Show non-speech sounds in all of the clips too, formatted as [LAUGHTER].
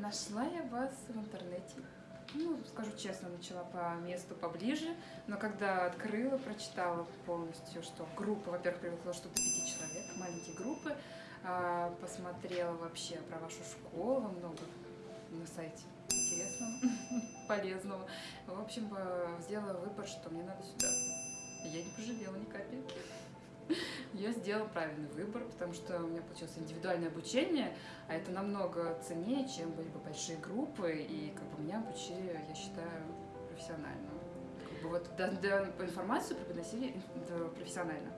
Нашла я вас в интернете. Ну, скажу честно, начала по месту поближе, но когда открыла, прочитала полностью, что группа, во-первых, привыкла что до пяти человек, маленькие группы, а, посмотрела вообще про вашу школу, много на сайте интересного, [LAUGHS] полезного. В общем, э, сделала выбор, что мне надо сюда. Я не пожалела ни капельки. Я сделала правильный выбор, потому что у меня получилось индивидуальное обучение, а это намного ценнее, чем были бы большие группы, и как бы меня обучили, я считаю, профессионально. Как бы вот да, да, информацию преподносили профессионально.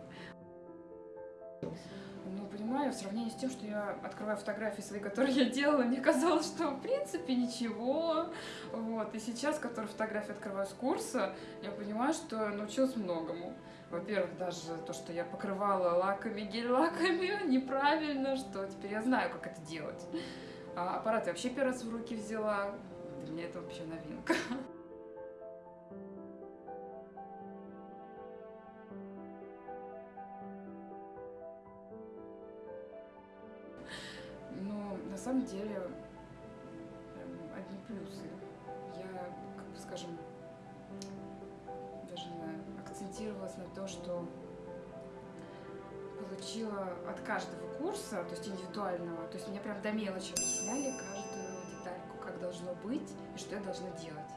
Понимаю, в сравнении с тем, что я открываю фотографии свои, которые я делала, мне казалось, что в принципе ничего. Вот. И сейчас, которые фотографии открываю с курса, я понимаю, что научилась многому. Во-первых, даже то, что я покрывала лаками, гель-лаками [LAUGHS] неправильно, что теперь я знаю, как это делать. А аппарат я вообще первый раз в руки взяла. Для меня это вообще новинка. Самом деле, прям одни плюсы. Я, как бы скажем, даже акцентировалась на то, что получила от каждого курса, то есть индивидуального, то есть мне прям до мелочи объясняли каждую детальку, как должно быть и что я должна делать,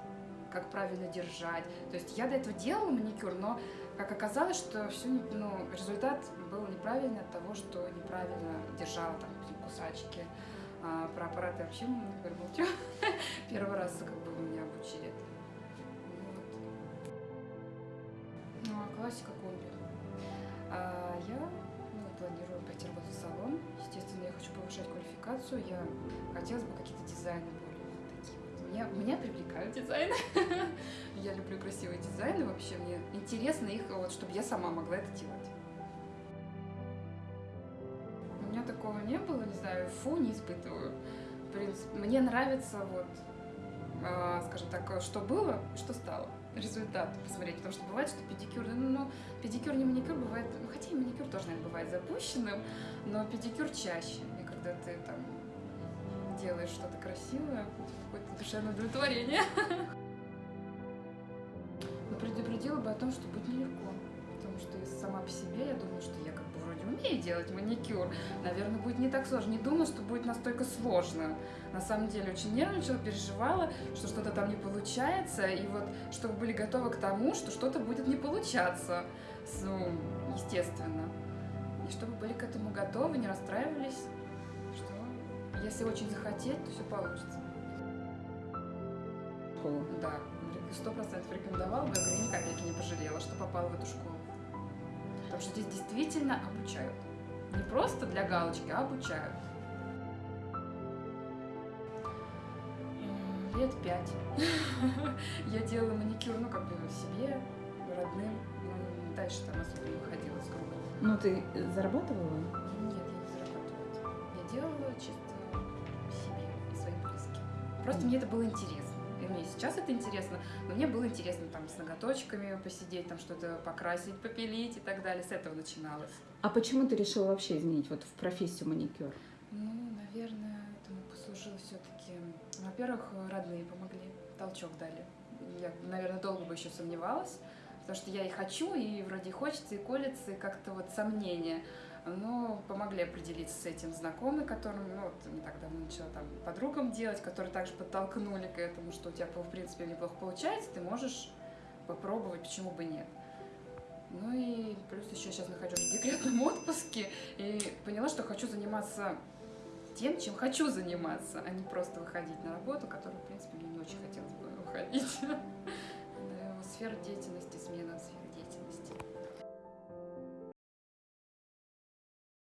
как правильно держать. То есть я до этого делала маникюр, но как оказалось, что все, ну, результат был неправильный от того, что неправильно держала там кусачки. А про аппараты вообще говорю, молчу. [LAUGHS] Первый раз как бы меня обучили. Вот. Ну, а классика комби. А я ну, планирую пойти работать в салон. Естественно, я хочу повышать квалификацию. Я хотелось бы какие-то дизайны более такие вот. Меня, меня привлекают дизайны. [LAUGHS] я люблю красивые дизайны вообще. Мне интересно их, вот, чтобы я сама могла это делать. Такого не было, не знаю, фу не испытываю. В принципе, мне нравится вот, э, скажем так, что было что стало. Результат посмотреть, потому что бывает, что педикюр, ну, ну педикюр не маникюр бывает, ну, хотя и маникюр тоже, наверное, бывает запущенным, но педикюр чаще. И когда ты там делаешь что-то красивое, какое-то душевное удовлетворение. [LAUGHS] Но предупредила бы о том, что будет нелегко. Потому что сама по себе я думаю, что я умею делать маникюр. Наверное, будет не так сложно. Не думала, что будет настолько сложно. На самом деле очень нервничала, переживала, что что-то там не получается. И вот, чтобы были готовы к тому, что что-то будет не получаться. Ну, естественно. И чтобы были к этому готовы, не расстраивались, что если очень захотеть, то все получится. Да сто процентов рекомендовала бы, я говорю, ни капельки не пожалела, что попала в эту школу. Потому что здесь действительно обучают. Не просто для галочки, а обучают. Лет пять. [LAUGHS] Я делала маникюр, ну, как бы себе, родным. Ну, дальше там особо не выходила с круга. Ну, ты зарабатывала? Нет, я не зарабатывала. Я делала чисто себе и своим близким. Просто мне это было интересно мне сейчас это интересно, но мне было интересно там с ноготочками посидеть, там что-то покрасить, попилить и так далее. С этого начиналось. А почему ты решила вообще изменить вот в профессию маникюр? Ну, наверное, этому послужило все-таки... Во-первых, родные помогли, толчок дали. Я, наверное, долго бы еще сомневалась, потому что я и хочу, и вроде хочется, и колется, и как-то вот сомнения но помогли определиться с этим знакомые, которым, ну, вот не так давно начала там подругам делать, которые также подтолкнули к этому, что у тебя, в принципе, неплохо получается, ты можешь попробовать, почему бы нет. Ну и плюс еще сейчас нахожусь в декретном отпуске и поняла, что хочу заниматься тем, чем хочу заниматься, а не просто выходить на работу, которую, в принципе, мне не очень хотелось бы выходить. [LAUGHS] Сфера деятельности, смена сферы